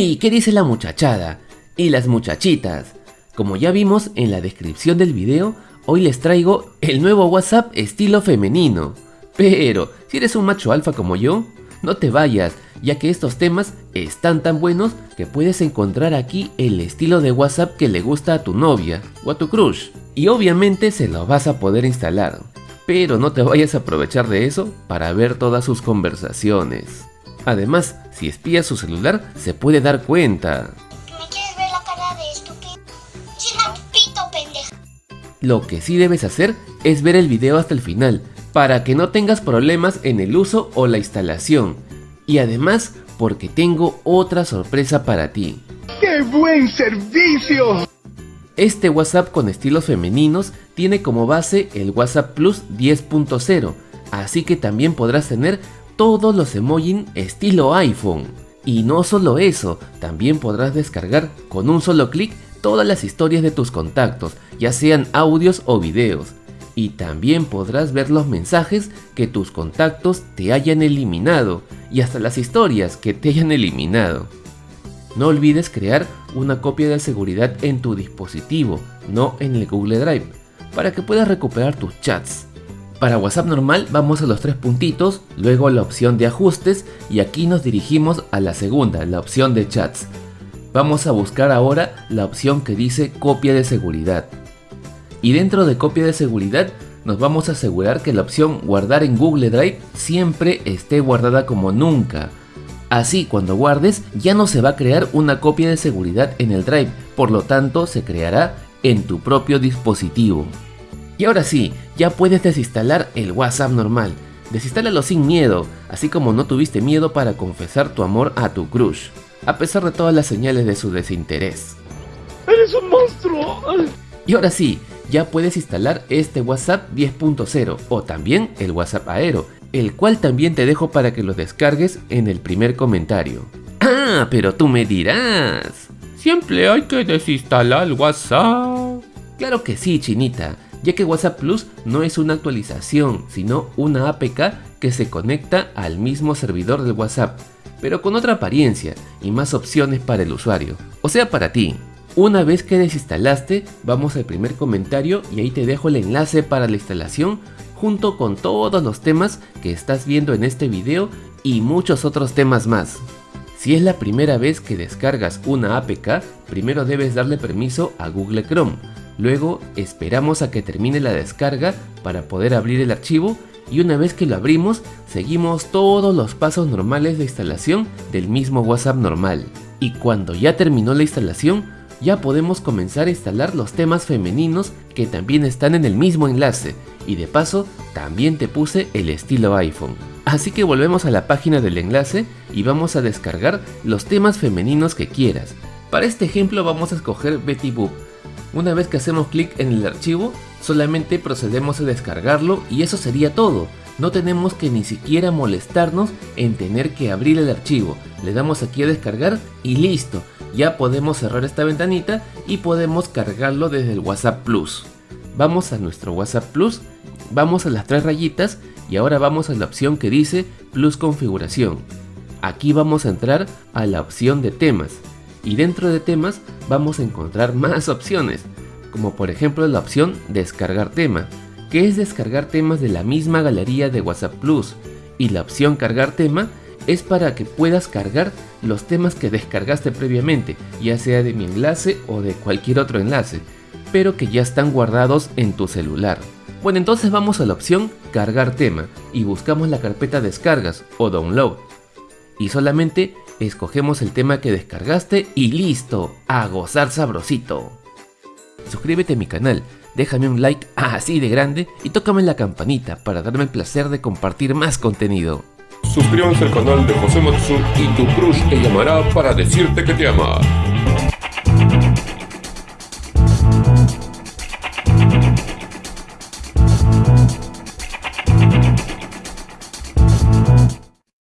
¡Hey! ¿Qué dice la muchachada? Y las muchachitas. Como ya vimos en la descripción del video, hoy les traigo el nuevo WhatsApp estilo femenino. Pero, si eres un macho alfa como yo, no te vayas, ya que estos temas están tan buenos que puedes encontrar aquí el estilo de WhatsApp que le gusta a tu novia o a tu crush. Y obviamente se lo vas a poder instalar. Pero no te vayas a aprovechar de eso para ver todas sus conversaciones. Además, si espías su celular, se puede dar cuenta. ¿Me quieres ver la cara de estúpido? Cierra tu pito, pendeja. Lo que sí debes hacer es ver el video hasta el final, para que no tengas problemas en el uso o la instalación. Y además, porque tengo otra sorpresa para ti. ¡Qué buen servicio! Este WhatsApp con estilos femeninos tiene como base el WhatsApp Plus 10.0, así que también podrás tener todos los emojis estilo iPhone. Y no solo eso, también podrás descargar con un solo clic todas las historias de tus contactos, ya sean audios o videos. Y también podrás ver los mensajes que tus contactos te hayan eliminado y hasta las historias que te hayan eliminado. No olvides crear una copia de seguridad en tu dispositivo, no en el Google Drive, para que puedas recuperar tus chats. Para WhatsApp normal vamos a los tres puntitos, luego la opción de ajustes y aquí nos dirigimos a la segunda, la opción de chats. Vamos a buscar ahora la opción que dice copia de seguridad. Y dentro de copia de seguridad nos vamos a asegurar que la opción guardar en Google Drive siempre esté guardada como nunca. Así cuando guardes ya no se va a crear una copia de seguridad en el Drive, por lo tanto se creará en tu propio dispositivo. Y ahora sí, ya puedes desinstalar el WhatsApp normal. Desinstálalo sin miedo, así como no tuviste miedo para confesar tu amor a tu crush, a pesar de todas las señales de su desinterés. ¡Eres un monstruo! Y ahora sí, ya puedes instalar este WhatsApp 10.0 o también el WhatsApp Aero, el cual también te dejo para que lo descargues en el primer comentario. Ah, pero tú me dirás. Siempre hay que desinstalar el WhatsApp. Claro que sí, chinita ya que WhatsApp Plus no es una actualización, sino una APK que se conecta al mismo servidor del WhatsApp, pero con otra apariencia y más opciones para el usuario, o sea para ti. Una vez que desinstalaste, vamos al primer comentario y ahí te dejo el enlace para la instalación junto con todos los temas que estás viendo en este video y muchos otros temas más. Si es la primera vez que descargas una APK, primero debes darle permiso a Google Chrome, Luego esperamos a que termine la descarga para poder abrir el archivo y una vez que lo abrimos seguimos todos los pasos normales de instalación del mismo WhatsApp normal. Y cuando ya terminó la instalación ya podemos comenzar a instalar los temas femeninos que también están en el mismo enlace y de paso también te puse el estilo iPhone. Así que volvemos a la página del enlace y vamos a descargar los temas femeninos que quieras. Para este ejemplo vamos a escoger Betty Boop una vez que hacemos clic en el archivo, solamente procedemos a descargarlo y eso sería todo. No tenemos que ni siquiera molestarnos en tener que abrir el archivo. Le damos aquí a descargar y listo. Ya podemos cerrar esta ventanita y podemos cargarlo desde el WhatsApp Plus. Vamos a nuestro WhatsApp Plus, vamos a las tres rayitas y ahora vamos a la opción que dice Plus Configuración. Aquí vamos a entrar a la opción de temas y dentro de temas vamos a encontrar más opciones, como por ejemplo la opción descargar tema, que es descargar temas de la misma galería de WhatsApp Plus, y la opción cargar tema es para que puedas cargar los temas que descargaste previamente, ya sea de mi enlace o de cualquier otro enlace, pero que ya están guardados en tu celular. Bueno, entonces vamos a la opción cargar tema y buscamos la carpeta descargas o download. Y solamente escogemos el tema que descargaste y listo, a gozar sabrosito. Suscríbete a mi canal, déjame un like así de grande y tócame la campanita para darme el placer de compartir más contenido. Suscríbanse al canal de José Matsu y tu crush te llamará para decirte que te ama.